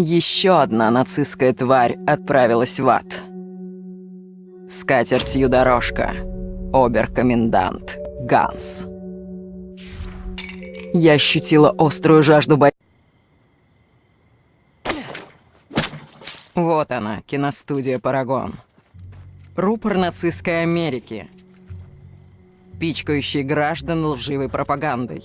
Еще одна нацистская тварь отправилась в ад. С катертью дорожка. Оберкомендант Ганс. Я ощутила острую жажду борьбы. Вот она, киностудия «Парагон». Рупор нацистской Америки. Пичкающий граждан лживой пропагандой.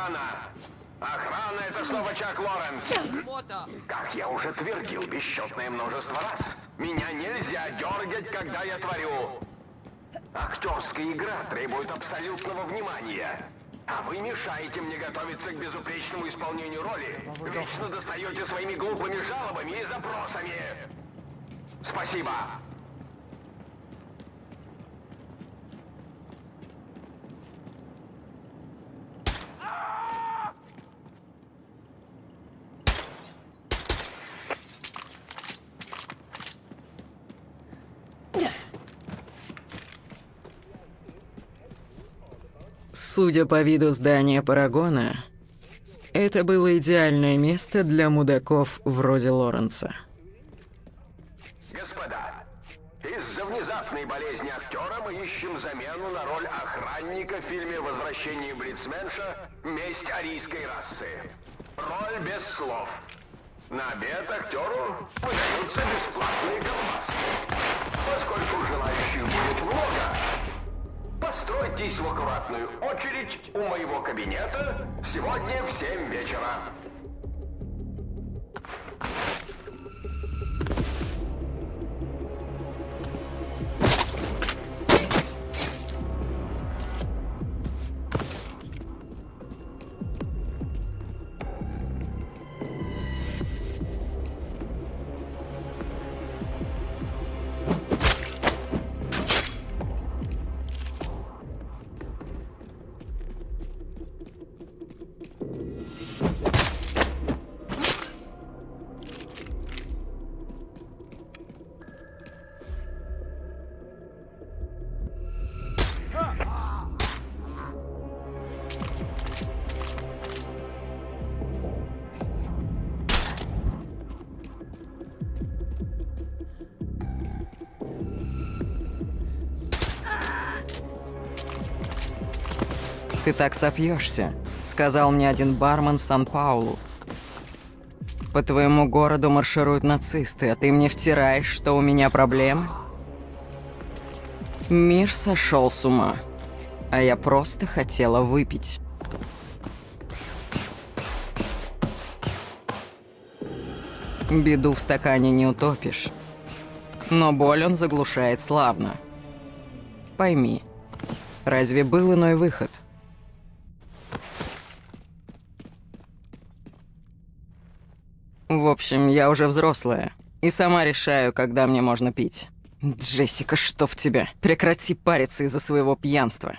Охрана! Охрана, это снова Чак Лоренс. Как я уже твердил бесчетное множество раз, меня нельзя дергать, когда я творю. Актерская игра требует абсолютного внимания. А вы мешаете мне готовиться к безупречному исполнению роли. Вечно достаете своими глупыми жалобами и запросами. Спасибо. Судя по виду здания Парагона, это было идеальное место для мудаков вроде Лоренца. Господа, из-за внезапной болезни актера мы ищем замену на роль охранника в фильме «Возвращение Блицменша. Месть арийской расы». Роль без слов. На обед актеру выдаются бесплатные колбаски. Поскольку желающих будет много, постройтесь в аккуратную очередь у моего кабинета сегодня в 7 вечера. Ты так сопьешься, сказал мне один бармен в Сан-Паулу. По твоему городу маршируют нацисты, а ты мне втираешь, что у меня проблемы? Мир сошел с ума, а я просто хотела выпить. Беду в стакане не утопишь, но боль он заглушает славно. Пойми, разве был иной выход? Общем, я уже взрослая. И сама решаю, когда мне можно пить. Джессика, чтоб тебя. Прекрати париться из-за своего пьянства.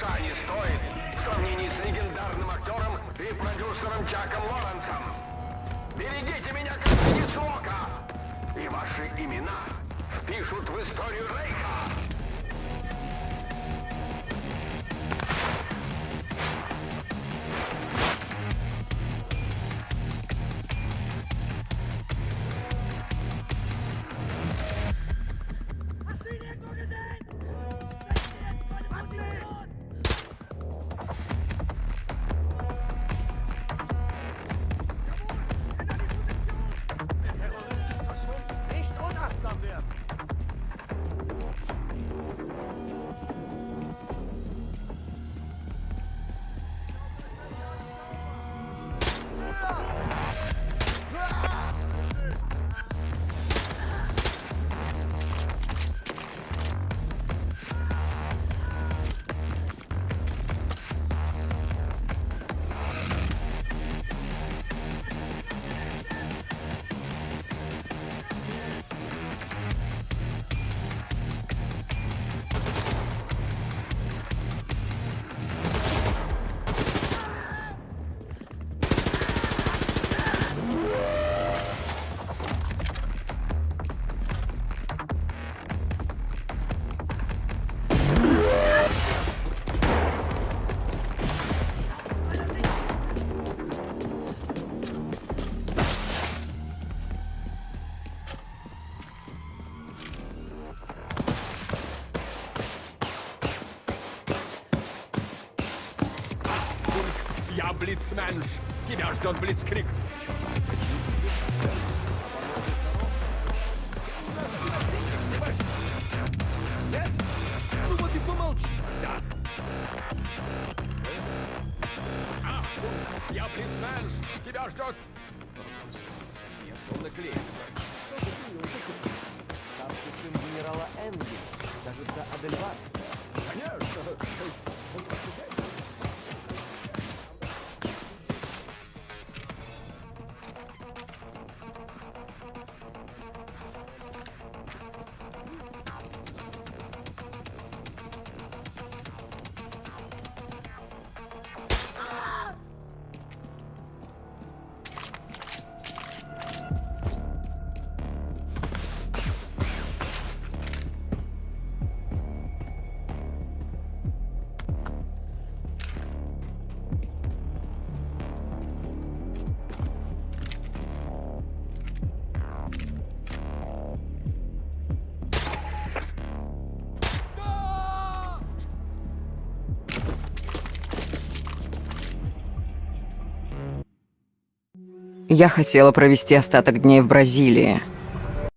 Гроша не стоит в сравнении с легендарным актером и продюсером Чаком Лоренсом. Берегите меня как птицу ока, и ваши имена впишут в историю Рейха. Блицменш. Тебя ждет Блицкрик. Нет? Ну вот и помолчи. Да. А, я Блицменш. Тебя ждет... Я словно клеит. Старший сын генерала Энги, кажется, Адельварца. Я хотела провести остаток дней в Бразилии.